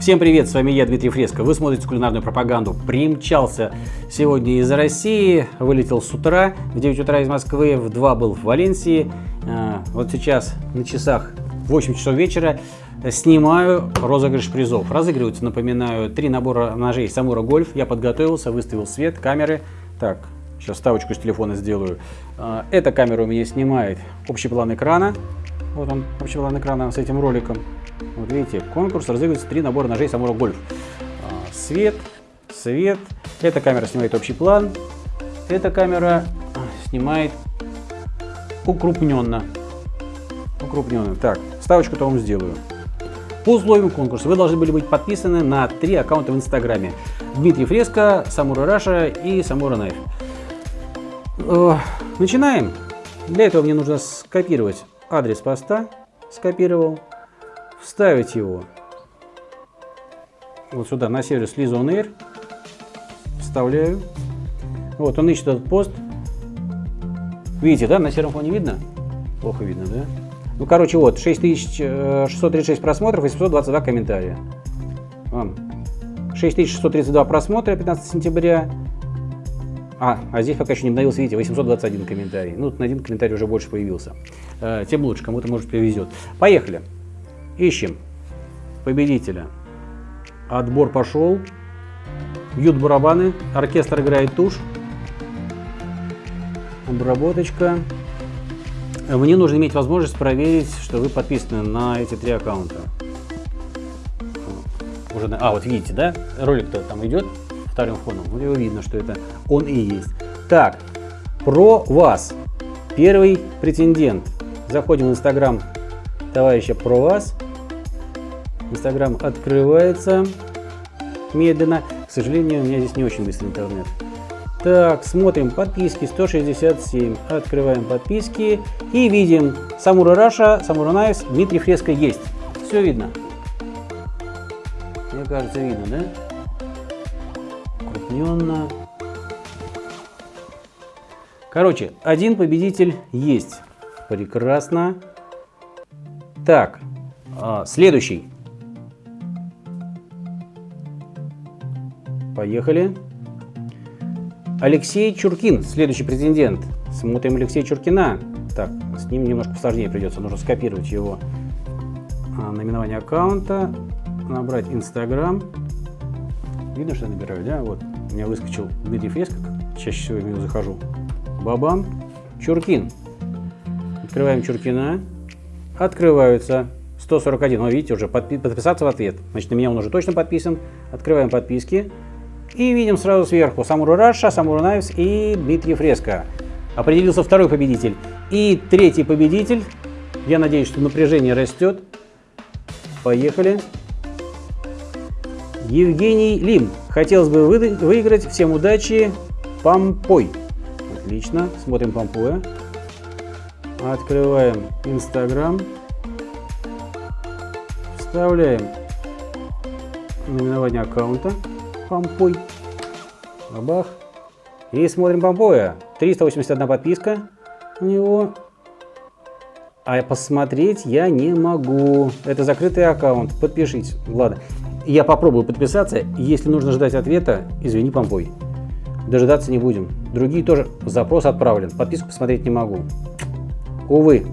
Всем привет, с вами я, Дмитрий Фреско. Вы смотрите кулинарную пропаганду. Примчался сегодня из России, вылетел с утра, в 9 утра из Москвы, в 2 был в Валенсии. А, вот сейчас на часах 8 часов вечера снимаю розыгрыш призов. Разыгрываются, напоминаю, три набора ножей Самура Гольф. Я подготовился, выставил свет, камеры. Так, сейчас ставочку с телефона сделаю. А, эта камера у меня снимает общий план экрана. Вот он, общий план экрана с этим роликом. Вот видите, конкурс разыгрывается три набора ножей Самура Гольф. А, свет, свет. Эта камера снимает общий план. Эта камера снимает укрупненно. Укрупненно. Так, ставочку-то вам сделаю. По условиям конкурса вы должны были быть подписаны на три аккаунта в Инстаграме. Дмитрий Фреско, Самура Раша и Самура Найф. Э, начинаем. Для этого мне нужно скопировать адрес поста. Скопировал вставить его вот сюда, на сервис Lizon Air. Вставляю. Вот, он ищет этот пост. Видите, да, на сером фоне видно? Плохо видно, да? Ну, короче, вот, 6636 просмотров и 722 комментария. Вон. 6632 просмотра 15 сентября. А, а здесь пока еще не обновился, видите, 821 комментарий. Ну, на один комментарий уже больше появился. Э, тем лучше, кому-то, может, повезет. Поехали. Ищем победителя. Отбор пошел. Бьют барабаны. Оркестр играет тушь. Обработочка. Мне нужно иметь возможность проверить, что вы подписаны на эти три аккаунта. Уже, а, вот видите, да? Ролик-то там идет вторым фоном. Вот его видно, что это он и есть. Так, про вас. Первый претендент. Заходим в инстаграм товарища про вас. Инстаграм открывается медленно. К сожалению, у меня здесь не очень быстрый интернет. Так, смотрим подписки 167. Открываем подписки и видим Samura Russia, Samura Knives, Дмитрий Фреско есть. Все видно. Мне кажется, видно, да? Крупненно. Короче, один победитель есть. Прекрасно. Так, а, следующий. Поехали. Алексей Чуркин, следующий претендент. Смотрим Алексея Чуркина. Так, с ним немножко сложнее придется. Нужно скопировать его а, наименование аккаунта, набрать Инстаграм. Видно, что я набираю, да? Вот, у меня выскочил Дмитрий Фреско, чаще всего я в него захожу. Бабам. Чуркин. Открываем Чуркина. Открываются 141. О, видите, уже подпи подписаться в ответ. Значит, на меня он уже точно подписан. Открываем подписки. И видим сразу сверху Самуру Раша, Самуру Найвс и Дмитрий Фреско. Определился второй победитель. И третий победитель. Я надеюсь, что напряжение растет. Поехали. Евгений Лим. Хотелось бы вы выиграть. Всем удачи. Пампой. Отлично. Смотрим Пампоя. Открываем Инстаграм. Вставляем наименование аккаунта. Помпой. Бабах. И смотрим Помпоя. 381 подписка у него. А посмотреть я не могу. Это закрытый аккаунт. Подпишитесь. Ладно. Я попробую подписаться. Если нужно ждать ответа, извини, Помпой. Дожидаться не будем. Другие тоже. Запрос отправлен. Подписку посмотреть не могу. Увы.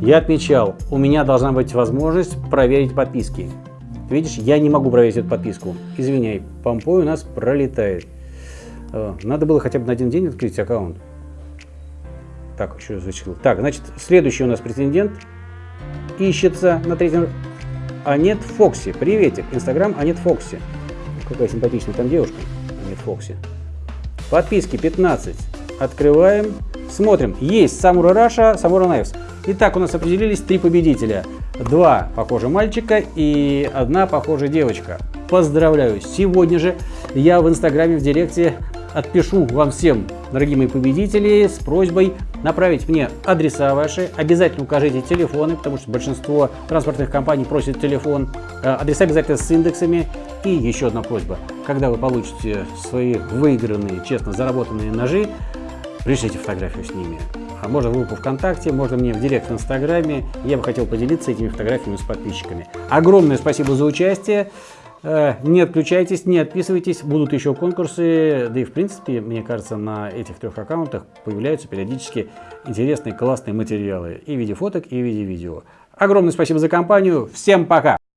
Я отмечал, у меня должна быть возможность проверить подписки. Видишь, я не могу проверить эту подписку. Извиняй, помпой у нас пролетает. Э, надо было хотя бы на один день открыть аккаунт. Так, еще зачислил. Так, значит, следующий у нас претендент ищется на третьем. Anet Foxy. Приветик. Инстаграм Anet Foxy. Какая симпатичная там девушка. Anet Foxy. Подписки 15. Открываем. Смотрим. Есть Samura Russia, Samura Knives. Итак, у нас определились три победителя. Два похожих мальчика и одна похожая девочка. Поздравляю! Сегодня же я в инстаграме в директе отпишу вам всем, дорогие мои победители, с просьбой направить мне адреса ваши. Обязательно укажите телефоны, потому что большинство транспортных компаний просят телефон. Э, адреса обязательно с индексами. И еще одна просьба. Когда вы получите свои выигранные, честно заработанные ножи, пришлите фотографию с ними. А можно в группу ВКонтакте, можно мне в директ в Инстаграме. Я бы хотел поделиться этими фотографиями с подписчиками. Огромное спасибо за участие. Э, не отключайтесь, не отписывайтесь, будут еще конкурсы, да и в принципе, мне кажется, на этих трех аккаунтах появляются периодически интересные, классные материалы и в виде фоток, и в виде видео. Огромное спасибо за компанию, всем пока!